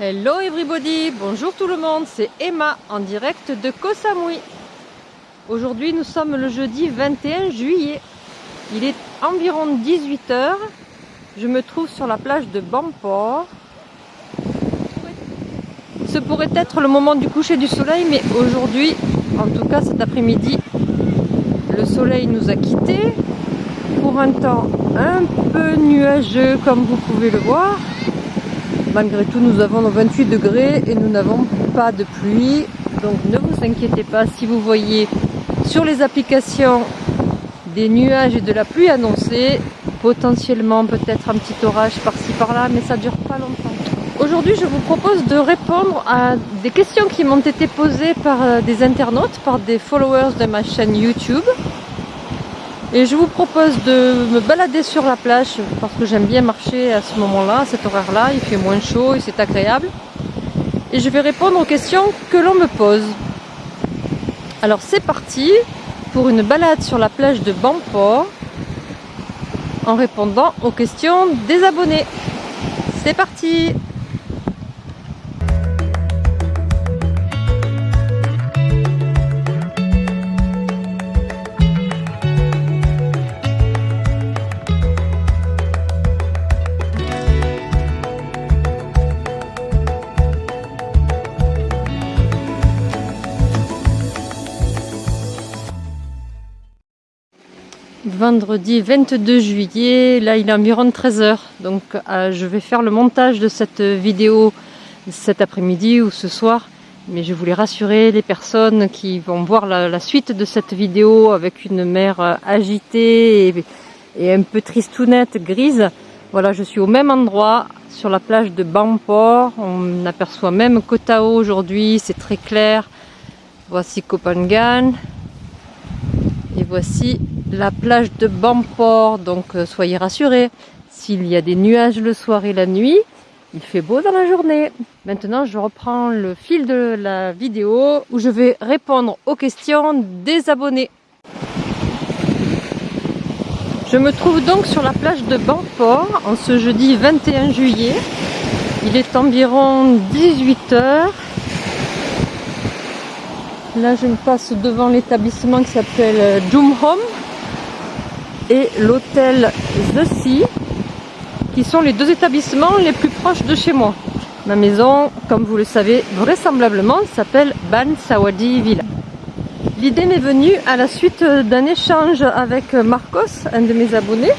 Hello everybody, bonjour tout le monde, c'est Emma en direct de Koh Samui. Aujourd'hui nous sommes le jeudi 21 juillet. Il est environ 18h. Je me trouve sur la plage de Bampor. Ce pourrait être le moment du coucher du soleil, mais aujourd'hui, en tout cas cet après-midi, le soleil nous a quittés pour un temps un peu nuageux comme vous pouvez le voir. Malgré tout, nous avons nos 28 degrés et nous n'avons pas de pluie. Donc ne vous inquiétez pas si vous voyez sur les applications des nuages et de la pluie annoncés. Potentiellement peut-être un petit orage par-ci par-là, mais ça dure pas longtemps. Aujourd'hui, je vous propose de répondre à des questions qui m'ont été posées par euh, des internautes, par des followers de ma chaîne YouTube. Et je vous propose de me balader sur la plage parce que j'aime bien marcher à ce moment-là, à cet horaire-là. Il fait moins chaud et c'est agréable. Et je vais répondre aux questions que l'on me pose. Alors c'est parti pour une balade sur la plage de Bampor en répondant aux questions des abonnés. C'est parti vendredi 22 juillet, là il est environ 13h, donc euh, je vais faire le montage de cette vidéo cet après-midi ou ce soir, mais je voulais rassurer les personnes qui vont voir la, suite de cette vidéo avec une mer euh, agitée et, un peu tristounette, grise. Voilà, je suis au même endroit, sur la plage de Bampor, on aperçoit même Kotao aujourd'hui, c'est très clair. Voici Kopangan, et voici la plage de Bampor, donc euh, soyez rassurés, s'il y a des nuages le soir et la nuit, il fait beau dans la journée. Maintenant, je reprends le fil de la vidéo où je vais répondre aux questions des abonnés. Je me trouve donc sur la plage de Bampor en ce jeudi 21 juillet. Il est environ 18h. Là, je me passe devant l'établissement qui s'appelle Joom Home et l'hôtel The Sea, qui sont les deux établissements les plus proches de chez moi. Ma maison, comme vous le savez, vraisemblablement s'appelle Ban Sawadi Villa. L'idée m'est venue à la suite d'un échange avec Marcos, un de mes abonnés.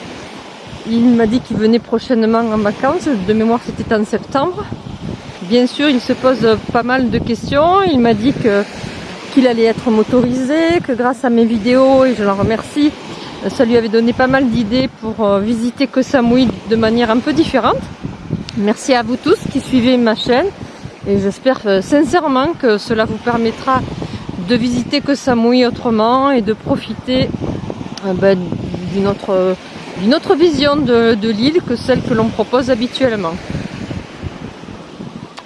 Il m'a dit qu'il venait prochainement en vacances, de mémoire c'était en septembre. Bien sûr, il se pose pas mal de questions. Il m'a dit qu'il allait être motorisé, que grâce à mes vidéos, et je l'en remercie, ça lui avait donné pas mal d'idées pour euh, visiter Koh Samui de manière un peu différente. Merci à vous tous qui suivez ma chaîne et j'espère euh, sincèrement que cela vous permettra de visiter Koh Samui autrement et de profiter euh, ben, d'une autre, vision de, l'île que celle que l'on propose habituellement.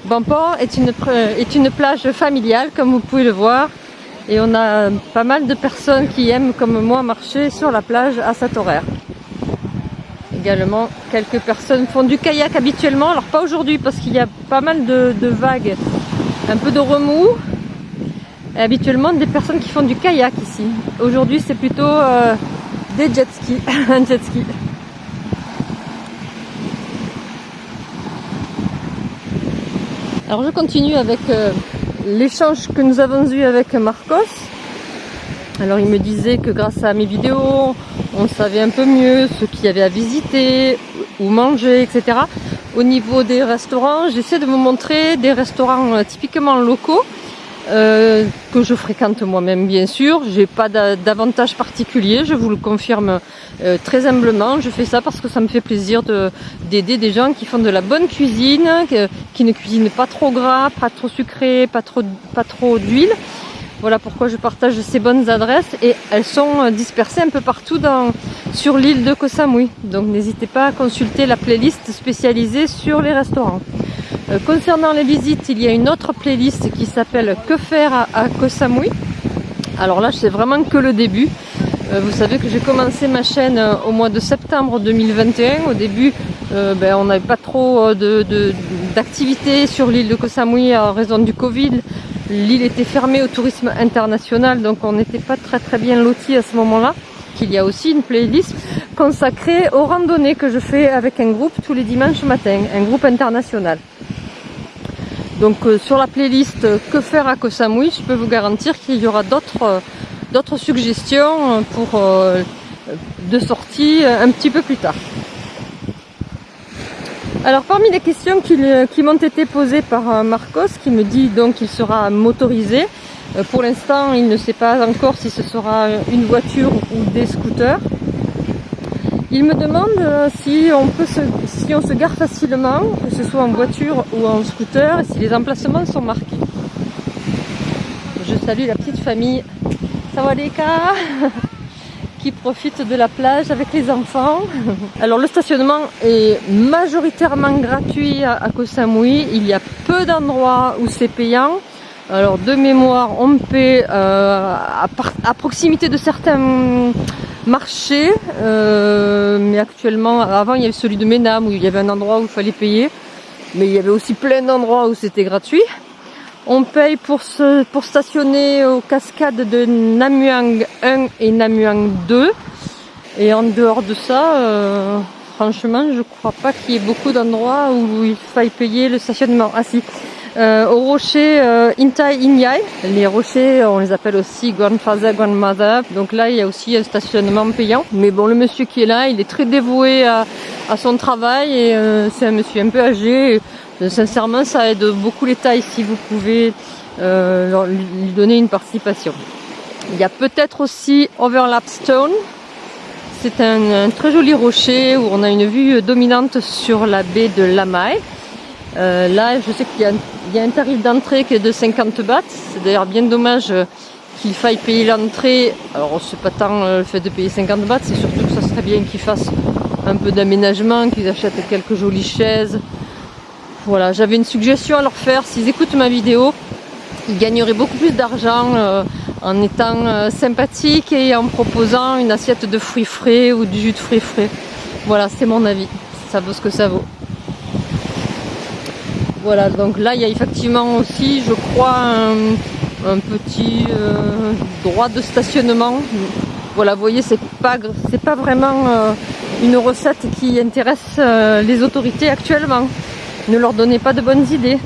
Bampor est une, est une plage familiale comme vous pouvez le voir et on a pas mal de personnes qui aiment comme moi marcher sur la plage à cet horaire. Également, quelques personnes font du kayak habituellement, alors pas aujourd'hui parce qu'il y a pas mal de, vagues, un peu de remous. Et habituellement des personnes qui font du kayak ici. Aujourd'hui c'est plutôt euh, des jet skis, jet. Alors je continue avec euh, l'échange que nous avons eu avec Marcos. Alors il me disait que grâce à mes vidéos, on savait un peu mieux ce qu'il y avait à visiter, où manger, etc. Au niveau des restaurants, j'essaie de vous montrer des restaurants euh, typiquement locaux euh, que je fréquente moi-même bien sûr. J'ai pas d'avantage particulier, je vous le confirme euh, très humblement. Je fais ça parce que ça me fait plaisir d'aider des gens qui font de la bonne cuisine, qui ne cuisinent pas trop gras, pas trop sucré, pas trop, pas trop d'huile. Voilà pourquoi je partage ces bonnes adresses et elles sont euh, dispersées un peu partout sur l'île de Koh Samui. Donc n'hésitez pas à consulter la playlist spécialisée sur les restaurants. Euh, concernant les visites, il y a une autre playlist qui s'appelle Que faire à, Koh Samui. Alors là, c'est vraiment que le début. Euh, vous savez que j'ai commencé ma chaîne euh, au mois de septembre 2021. Au début, ben, on n'avait pas trop d'actifs d'activité sur l'île de Koh Samui en raison du Covid. L'île était fermée au tourisme international, donc on n'était pas très très bien lotis à ce moment-là. Il y a aussi une playlist consacrée aux randonnées que je fais avec un groupe tous les dimanches matin, un groupe international. Donc euh, sur la playlist Que faire à Koh Samui, je peux vous garantir qu'il y aura d'autres euh, suggestions pour euh, de sortie un petit peu plus tard. Alors parmi les questions qui, qui m'ont été posées par Marcos, qui me dit donc qu'il sera motorisé, pour l'instant il ne sait pas encore si ce sera une voiture ou des scooters. Il me demande si on, peut se, on se gare facilement, que ce soit en voiture ou en scooter, si les emplacements sont marqués. Je salue la petite famille Sawadeka qui profite de la plage avec les enfants. Alors le stationnement est majoritairement gratuit à Koh Samui. Il y a peu d'endroits où c'est payant. Alors de mémoire, on paie euh, à, proximité de certains marchés, euh, mais actuellement, avant il y avait celui de Ménam où il y avait un endroit où il fallait payer, mais il y avait aussi plein d'endroits où c'était gratuit. On paye pour, pour stationner aux cascades de Namuang 1 et Namuang 2. Et en dehors de ça, euh, franchement, je crois pas qu'il y ait beaucoup d'endroits où il faille payer le stationnement. Ah si, euh, au rocher euh, Intai Inyai. Les rochers, on les appelle aussi Grandfather, Grandmother. Donc là, il y a aussi un stationnement payant. Mais bon, le monsieur qui est là, il est très dévoué à, son travail et c'est un monsieur un peu âgé. Sincèrement, ça aide beaucoup les tailles si vous pouvez euh, lui donner une participation. Il y a peut-être aussi Overlap Stone. C'est un, très joli rocher où on a une vue dominante sur la baie de Lamai. Euh, là, je sais qu'il y, a un tarif d'entrée qui est de 50 bahts. C'est d'ailleurs bien dommage qu'il faille payer l'entrée. Alors, c'est pas tant le fait de payer 50 bahts, c'est surtout que ça serait bien qu'ils fassent un peu d'aménagement, qu'ils achètent quelques jolies chaises, voilà, j'avais une suggestion à leur faire. S'ils écoutent ma vidéo, ils gagneraient beaucoup plus d'argent euh, en étant euh, sympathiques et en proposant une assiette de fruits frais ou du jus de fruits frais. Voilà, c'est mon avis. Ça vaut ce que ça vaut. Voilà, donc là, il y a effectivement aussi, je crois, un, petit euh, droit de stationnement. Voilà, vous voyez, c'est pas, pas vraiment une recette qui intéresse les autorités actuellement ne leur donnez pas de bonnes idées.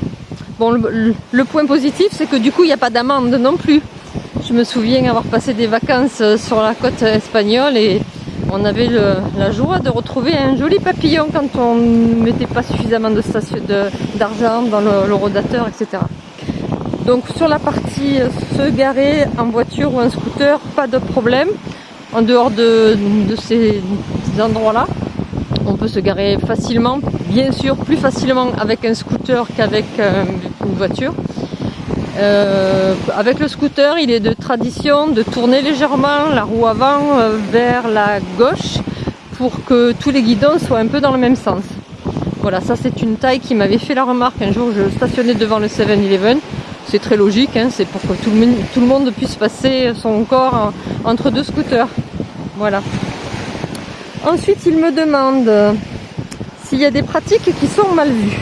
Bon, le, point positif, c'est que du coup, il n'y a pas d'amende non plus. Je me souviens avoir passé des vacances euh, sur la côte espagnole et on avait la joie de retrouver un joli papillon quand on ne mettait pas suffisamment d'argent dans le, rodateur, etc. Donc sur la partie euh, se garer en voiture ou en scooter, pas de problème en dehors de ces endroits-là on peut se garer facilement, bien sûr plus facilement avec un scooter qu'avec euh, une voiture. Euh, avec le scooter, il est de tradition de tourner légèrement la roue avant euh, vers la gauche pour que tous les guidons soient un peu dans le même sens. Voilà, ça c'est une taille qui m'avait fait la remarque un jour, je stationnais devant le 7-Eleven. C'est très logique, hein, c'est pour que tout le, tout le, monde puisse passer son corps entre deux scooters. Voilà. Ensuite, il me demande s'il y a des pratiques qui sont mal vues.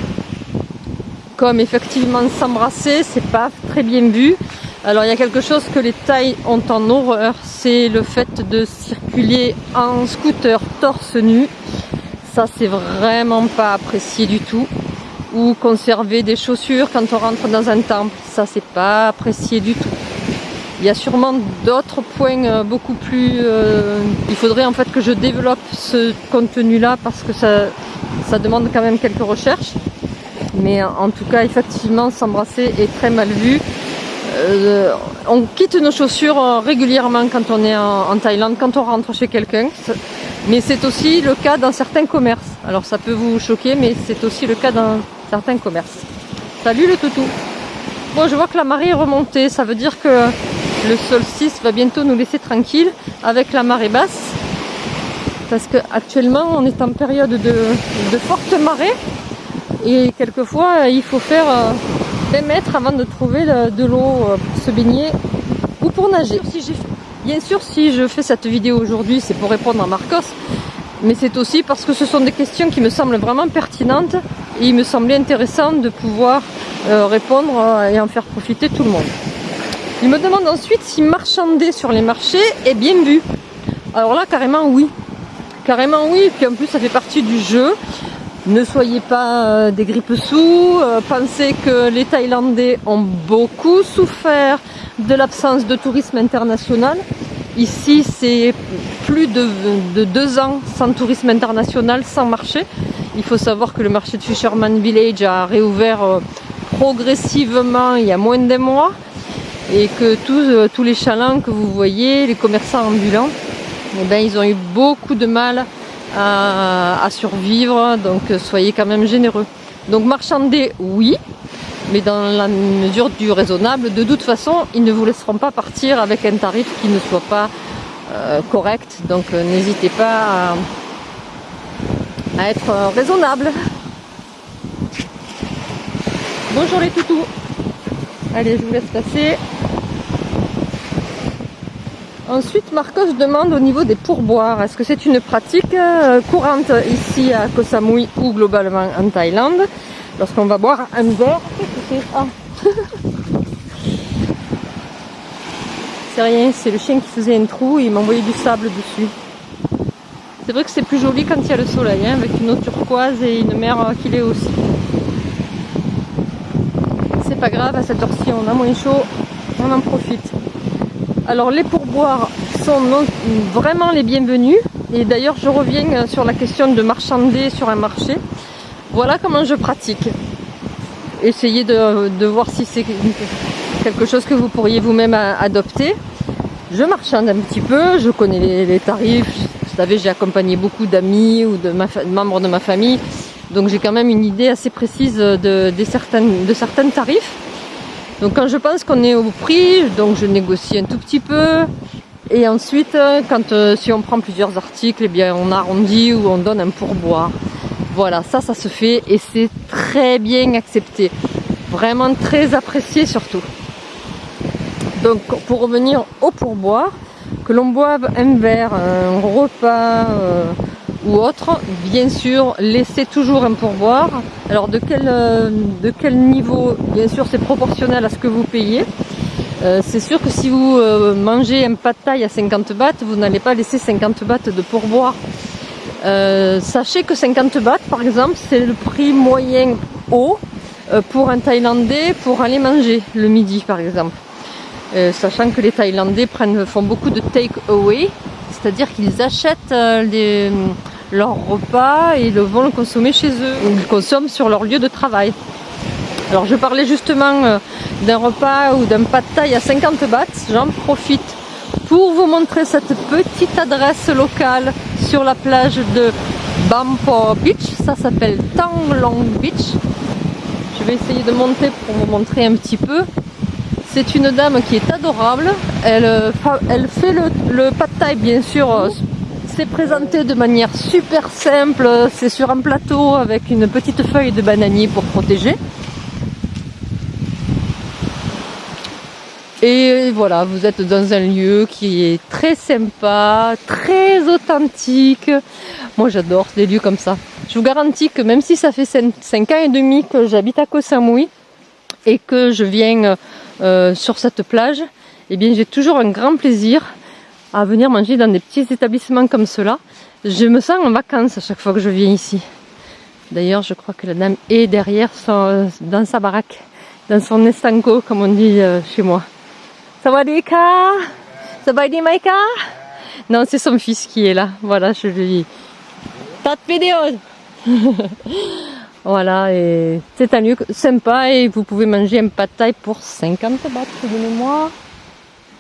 Comme effectivement s'embrasser, c'est pas très bien vu. Alors il y a quelque chose que les tailles ont en horreur, c'est le fait de circuler en scooter torse nu. Ça c'est vraiment pas apprécié du tout. Ou conserver des chaussures quand on rentre dans un temple, ça c'est pas apprécié du tout. Il y a sûrement d'autres points euh, beaucoup plus... Euh, il faudrait en fait que je développe ce contenu-là parce que ça, ça demande quand même quelques recherches. Mais en tout cas, effectivement, s'embrasser est très mal vu. Euh, on quitte nos chaussures régulièrement quand on est en, Thaïlande, quand on rentre chez quelqu'un. Mais c'est aussi le cas dans certains commerces. Alors ça peut vous choquer, mais c'est aussi le cas dans certains commerces. Salut le toutou Bon, je vois que la marée est remontée. Ça veut dire que le solstice va bientôt nous laisser tranquille avec la marée basse parce qu'actuellement on est en période de, forte marée et quelquefois il faut faire 20 euh, mètres avant de trouver de l'eau euh, pour se baigner ou pour nager. Bien sûr si je fais cette vidéo aujourd'hui c'est pour répondre à Marcos mais c'est aussi parce que ce sont des questions qui me semblent vraiment pertinentes Et il me semblait intéressant de pouvoir euh, répondre et en faire profiter tout le monde. Il me demande ensuite si marchander sur les marchés est bien vu. Alors là, carrément oui. Carrément oui, et puis en plus ça fait partie du jeu. Ne soyez pas euh, des grippes sous, pensez que les Thaïlandais ont beaucoup souffert de l'absence de tourisme international. Ici, c'est plus de, deux ans sans tourisme international, sans marché. Il faut savoir que le marché de Fisherman Village a réouvert euh, progressivement il y a moins d'un mois et que tous, euh, tous les chalands que vous voyez, les commerçants ambulants, eh ben, ils ont eu beaucoup de mal à, survivre, donc euh, soyez quand même généreux. Donc marchander, oui, mais dans la mesure du raisonnable. De toute façon, ils ne vous laisseront pas partir avec un tarif qui ne soit pas euh, correct. Donc euh, n'hésitez pas à, être raisonnable. Bonjour les toutous. Allez, je vous laisse passer. Ensuite, Marcos demande au niveau des pourboires, est-ce que c'est une pratique courante ici à Koh Samui ou globalement en Thaïlande? Lorsqu'on va boire un verre, ah. c'est rien, c'est le chien qui faisait un trou et il m'a envoyé du sable dessus. C'est vrai que c'est plus joli quand il y a le soleil, hein, avec une eau turquoise et une mer qui l'est aussi. C'est pas grave, à cette heure-ci on a moins chaud, on en profite. Alors les pourboires sont vraiment les bienvenus. Et d'ailleurs je reviens sur la question de marchander sur un marché. Voilà comment je pratique essayez de, voir si c'est quelque chose que vous pourriez vous-même adopter. Je marchande un petit peu, je connais les, tarifs. Vous savez, j'ai accompagné beaucoup d'amis ou de, membres de ma famille. Donc j'ai quand même une idée assez précise certaines, de certains tarifs. Donc quand je pense qu'on est au prix, donc je négocie un tout petit peu. Et ensuite, quand euh, si on prend plusieurs articles, eh bien on arrondit ou on donne un pourboire. Voilà, ça, ça se fait et c'est très bien accepté. Vraiment très apprécié surtout. Donc pour revenir au pourboire, que l'on boive un verre, un repas euh, ou autre, bien sûr, laissez toujours un pourboire. Alors de quel, euh, de quel niveau Bien sûr, c'est proportionnel à ce que vous payez. Euh, c'est sûr que si vous mangez un pâte taille à 50 bahts, vous n'allez pas laisser 50 bahts de pourboire. Euh, sachez que 50 bahts, par exemple, c'est le prix moyen haut euh, pour un Thaïlandais pour aller manger le midi, par exemple. Euh, sachant que les Thaïlandais prennent, font beaucoup de take-away, c'est-à-dire qu'ils achètent les, leur repas et le vont le consommer chez eux, ou ils consomment sur leur lieu de travail. Alors je parlais justement d'un repas ou d'un pad thai à 50 bahts, j'en profite pour vous montrer cette petite adresse locale sur la plage de Bampo Beach. Ça s'appelle Tanglong Beach. Je vais essayer de monter pour vous montrer un petit peu. C'est une dame qui est adorable. Elle, euh, elle fait le, le pad thai bien sûr. Euh, c'est présenté de manière super simple. C'est sur un plateau avec une petite feuille de bananier pour protéger. Et voilà, vous êtes dans un lieu qui est très sympa, très authentique. Moi j'adore des lieux comme ça. Je vous garantis que même si ça fait 5 ans et demi que j'habite à Koh Samui et que je viens euh, sur cette plage, eh bien j'ai toujours un grand plaisir à venir manger dans des petits établissements comme cela. Je me sens en vacances à chaque fois que je viens ici. D'ailleurs, je crois que la dame est derrière dans sa baraque, dans son estanco, comme on dit euh, chez moi. Sawadika Sabadi Maika? Non, c'est son fils qui est là. Voilà, je lui dis. De vidéo Voilà, et c'est un lieu sympa et vous pouvez manger un pad thai pour 50 bahts de mémoire.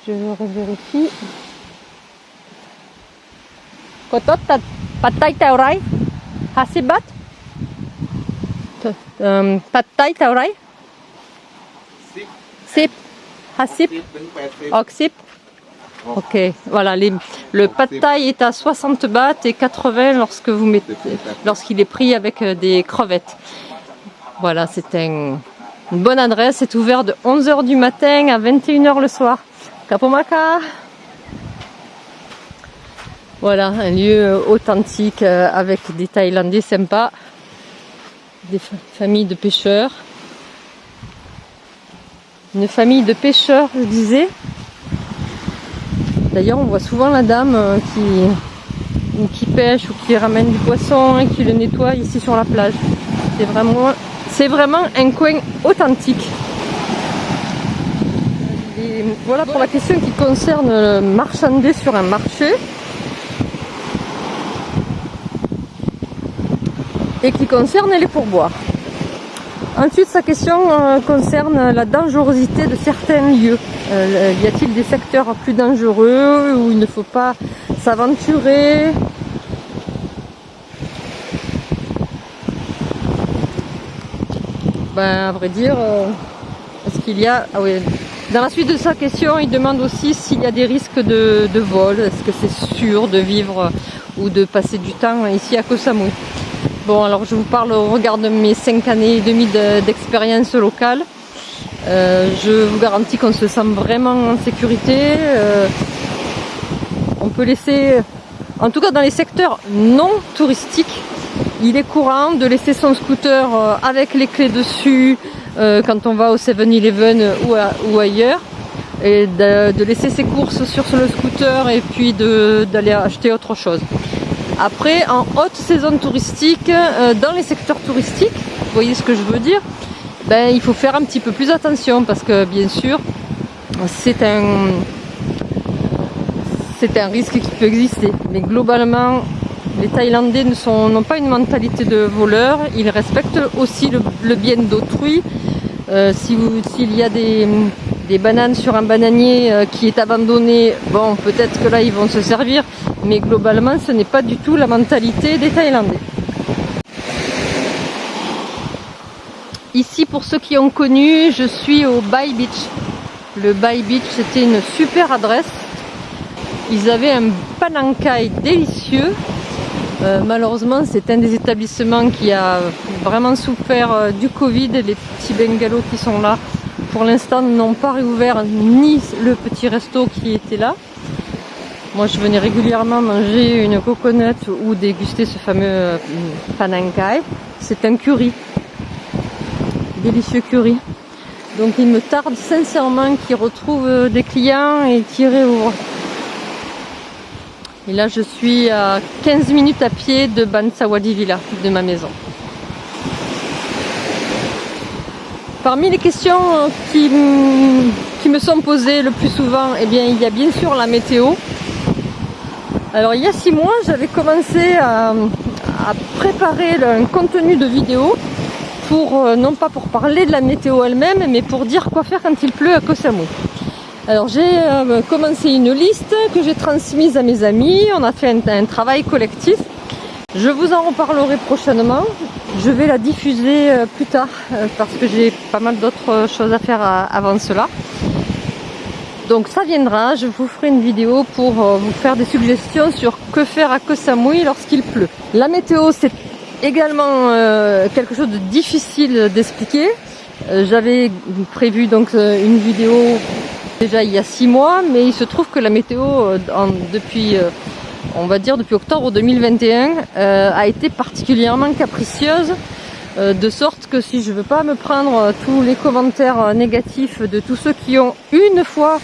Je revérifie. Kotot pad thai tao rai 50 baht? Um, Pad thai tao rai 10 Hassip Oxip Ok, voilà, les, le pad thai est à 60 bahts et 80 lorsque vous mettez, lorsqu'il est pris avec euh, des crevettes. Voilà, c'est un, une bonne adresse, c'est ouvert de 11h du matin à 21h le soir. Kapomaka Voilà, un lieu authentique euh, avec des Thaïlandais sympas. des familles de pêcheurs. Une famille de pêcheurs, je disais. D'ailleurs, on voit souvent la dame euh, qui, pêche ou qui ramène du poisson et qui le nettoie ici sur la plage. C'est vraiment, un coin authentique. Voilà pour la question qui concerne marchander sur un marché. Et qui concerne les pourboires. Ensuite, sa question euh, concerne la dangerosité de certains lieux. Euh, y a-t-il des secteurs plus dangereux où il ne faut pas s'aventurer? Ben, à vrai dire, euh, est-ce qu'il y a... Ah oui. Dans la suite de sa question, il demande aussi s'il y a des risques de, de vol. Est-ce que c'est sûr de vivre ou de passer du temps ici à Koh Samui? Bon, alors je vous parle au regard de mes 5 années et demie d'expérience locale. Euh, je vous garantis qu'on se sent vraiment en sécurité. Euh, on peut laisser, en tout cas dans les secteurs non touristiques, il est courant de laisser son scooter euh, avec les clés dessus quand on va au 7-Eleven ou, ailleurs et de, laisser ses courses sur le scooter et puis d'aller acheter autre chose. Après, en haute saison touristique, euh, dans les secteurs touristiques, vous voyez ce que je veux dire, ben, il faut faire un petit peu plus attention parce que bien sûr, c'est un, c'est un risque qui peut exister. Mais globalement, les Thaïlandais n'ont pas une mentalité de voleur, ils respectent aussi le, bien d'autrui. Euh, s'il y a des, bananes sur un bananier euh, qui est abandonné, bon, peut-être que là ils vont se servir, mais globalement, ce n'est pas du tout la mentalité des Thaïlandais. Ici, pour ceux qui ont connu, je suis au Bai Beach. Le Bai Beach, c'était une super adresse. Ils avaient un panankai délicieux. Euh, malheureusement, c'est un des établissements qui a vraiment souffert euh, du Covid. Les petits bungalows qui sont là, pour l'instant, n'ont pas réouvert ni le petit resto qui était là. Moi, je venais régulièrement manger une coconut ou déguster ce fameux euh, panankai. C'est un curry. Délicieux curry. Donc, il me tarde sincèrement qu'ils retrouvent des clients et qu'ils réouvrent. Et là, je suis à 15 minutes à pied de Bansawadi Villa, de ma maison. Parmi les questions qui, qui me sont posées le plus souvent, eh bien, il y a bien sûr la météo. Alors il y a six mois, j'avais commencé à, préparer un contenu de vidéo pour, euh, non pas pour parler de la météo elle-même, mais pour dire quoi faire quand il pleut à Koh Samui. Alors j'ai euh, commencé une liste que j'ai transmise à mes amis, on a fait un, travail collectif. Je vous en reparlerai prochainement. Je vais la diffuser euh, plus tard parce que j'ai pas mal d'autres choses à faire avant cela. Donc ça viendra, je vous ferai une vidéo pour euh, vous faire des suggestions sur que faire à Koh Samui lorsqu'il pleut. La météo c'est également euh, quelque chose de difficile d'expliquer. Euh, j'avais prévu donc une vidéo déjà il y a six mois, mais il se trouve que la météo depuis on va dire depuis octobre 2021 a été particulièrement capricieuse de sorte que si je veux pas me prendre tous les commentaires négatifs de tous ceux qui ont une fois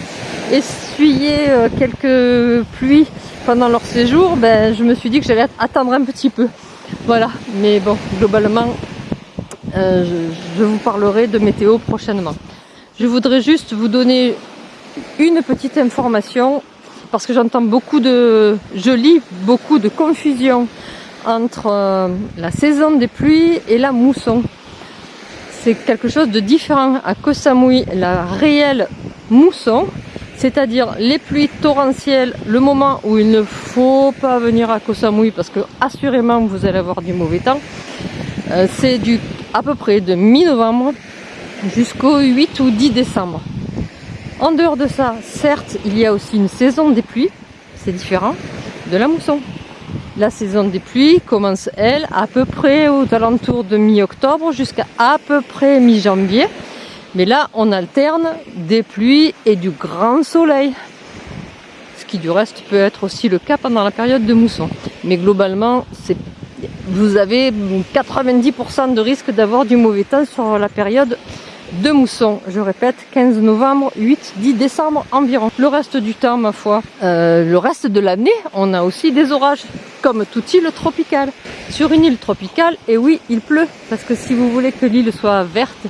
essuyé euh, quelques pluies pendant leur séjour, ben, je me suis dit que j'allais attendre un petit peu. Voilà, mais bon, globalement, euh, je, vous parlerai de météo prochainement. Je voudrais juste vous donner une petite information parce que j'entends beaucoup de, je lis beaucoup de confusion entre euh, la saison des pluies et la mousson. C'est quelque chose de différent. À Koh Samui, la réelle mousson, c'est-à-dire les pluies torrentielles, le moment où il ne faut pas venir à Koh Samui parce que assurément vous allez avoir du mauvais temps. Euh, c'est à peu près de mi-novembre jusqu'au 8 ou 10 décembre. En dehors de ça, certes, il y a aussi une saison des pluies, c'est différent de la mousson. La saison des pluies commence, elle, à peu près aux alentours de mi-octobre jusqu'à à peu près mi-janvier. Mais là, on alterne des pluies et du grand soleil. Ce qui du reste peut être aussi le cas pendant la période de mousson. Mais globalement, vous avez 90% de risque d'avoir du mauvais temps sur la période de mousson. Je répète, 15 novembre, 8, 10 décembre environ. Le reste du temps, ma foi, euh, le reste de l'année, on a aussi des orages, comme toute île tropicale. Sur une île tropicale, et oui, il pleut, parce que si vous voulez que l'île soit verte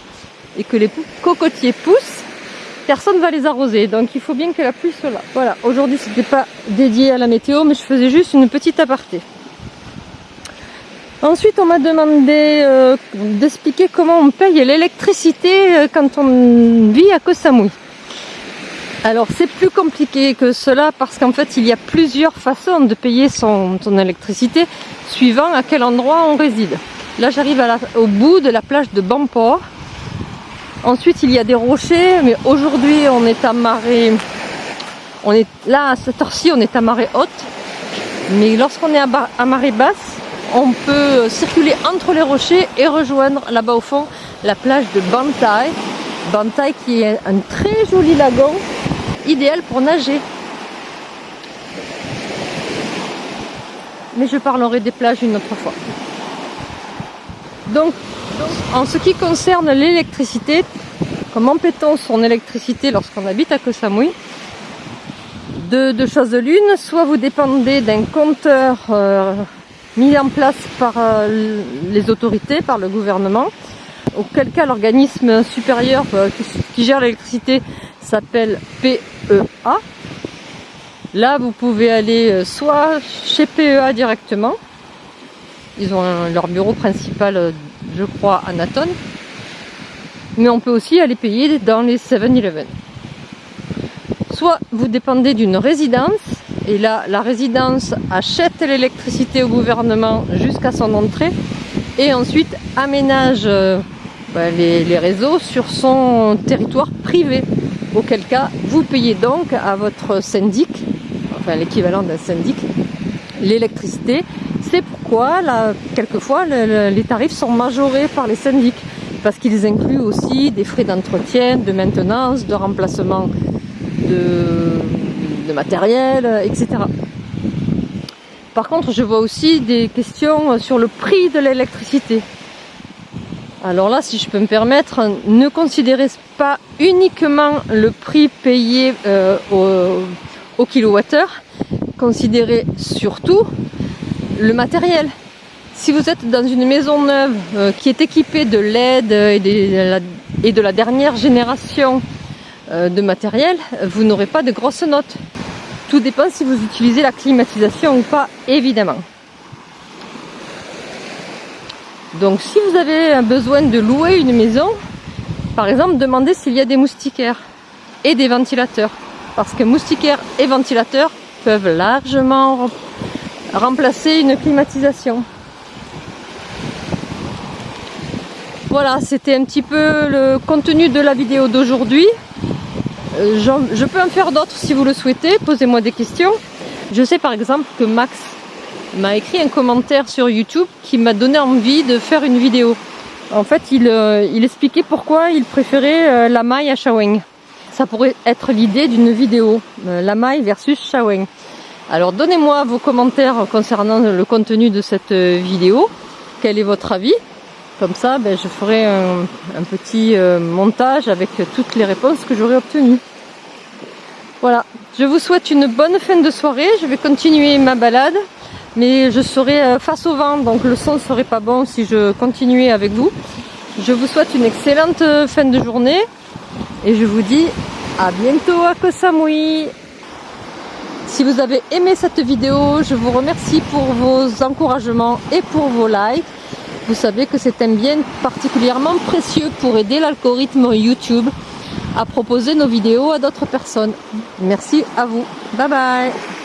et que les cocotiers poussent, personne va les arroser, donc il faut bien que la pluie soit là. Voilà, aujourd'hui c'était pas dédié à la météo, mais je faisais juste une petite aparté. Ensuite, on m'a demandé euh, d'expliquer comment on paye l'électricité euh, quand on vit à Koh Samui. Alors, c'est plus compliqué que cela parce qu'en fait, il y a plusieurs façons de payer son, électricité suivant à quel endroit on réside. Là, j'arrive au bout de la plage de Bampor. Ensuite, il y a des rochers, mais aujourd'hui, on est à marée... On est là, à cette heure-ci, on est à marée haute. Mais lorsqu'on est à marée basse, on peut circuler entre les rochers et rejoindre là-bas au fond la plage de Bantai. Bantai qui est un très joli lagon, idéal pour nager. Mais je parlerai des plages une autre fois. Donc, en ce qui concerne l'électricité, comment paie-t-on son électricité lorsqu'on habite à Koh Samui? De, choses l'une, soit vous dépendez d'un compteur euh, mis en place par euh, les autorités, par le gouvernement, auquel cas l'organisme supérieur euh, qui, gère l'électricité s'appelle PEA. Là, vous pouvez aller euh, soit chez PEA directement, ils ont leur bureau principal, je crois, à Naton, mais on peut aussi aller payer dans les 7-Eleven. Soit vous dépendez d'une résidence, et là, la résidence achète l'électricité au gouvernement jusqu'à son entrée et ensuite aménage euh, bah, les, réseaux sur son territoire privé. Auquel cas, vous payez donc à votre syndic, enfin l'équivalent d'un syndic, l'électricité. C'est pourquoi, là, quelquefois, les tarifs sont majorés par les syndics parce qu'ils incluent aussi des frais d'entretien, de maintenance, de remplacement de de matériel, euh, etc. Par contre, je vois aussi des questions sur le prix de l'électricité. Alors là, si je peux me permettre, ne considérez pas uniquement le prix payé euh, au, kilowattheure, considérez surtout le matériel. Si vous êtes dans une maison neuve euh, qui est équipée de LED et de la dernière génération de matériel, vous n'aurez pas de grosses notes. Tout dépend si vous utilisez la climatisation ou pas, évidemment. Donc si vous avez besoin de louer une maison, par exemple, demandez s'il y a des moustiquaires et des ventilateurs. Parce que moustiquaires et ventilateurs peuvent largement remplacer une climatisation. Voilà, c'était un petit peu le contenu de la vidéo d'aujourd'hui. Euh, je peux en faire d'autres si vous le souhaitez, posez-moi des questions. Je sais par exemple que Max m'a écrit un commentaire sur YouTube qui m'a donné envie de faire une vidéo. En fait, il, euh, expliquait pourquoi il préférait euh, la maille à Shaweng. Ça pourrait être l'idée d'une vidéo, la maille versus Shaweng. Alors donnez-moi vos commentaires concernant le contenu de cette vidéo. Quel est votre avis? Comme ça, ben, je ferai un, petit euh, montage avec toutes les réponses que j'aurai obtenues. Voilà, je vous souhaite une bonne fin de soirée. Je vais continuer ma balade, mais je serai euh, face au vent, donc le son serait pas bon si je continuais avec vous. Je vous souhaite une excellente euh, fin de journée et je vous dis à bientôt à Koh Samui. Si vous avez aimé cette vidéo, je vous remercie pour vos encouragements et pour vos likes. Vous savez que c'est un bien particulièrement précieux pour aider l'algorithme YouTube à proposer nos vidéos à d'autres personnes. Merci à vous. Bye bye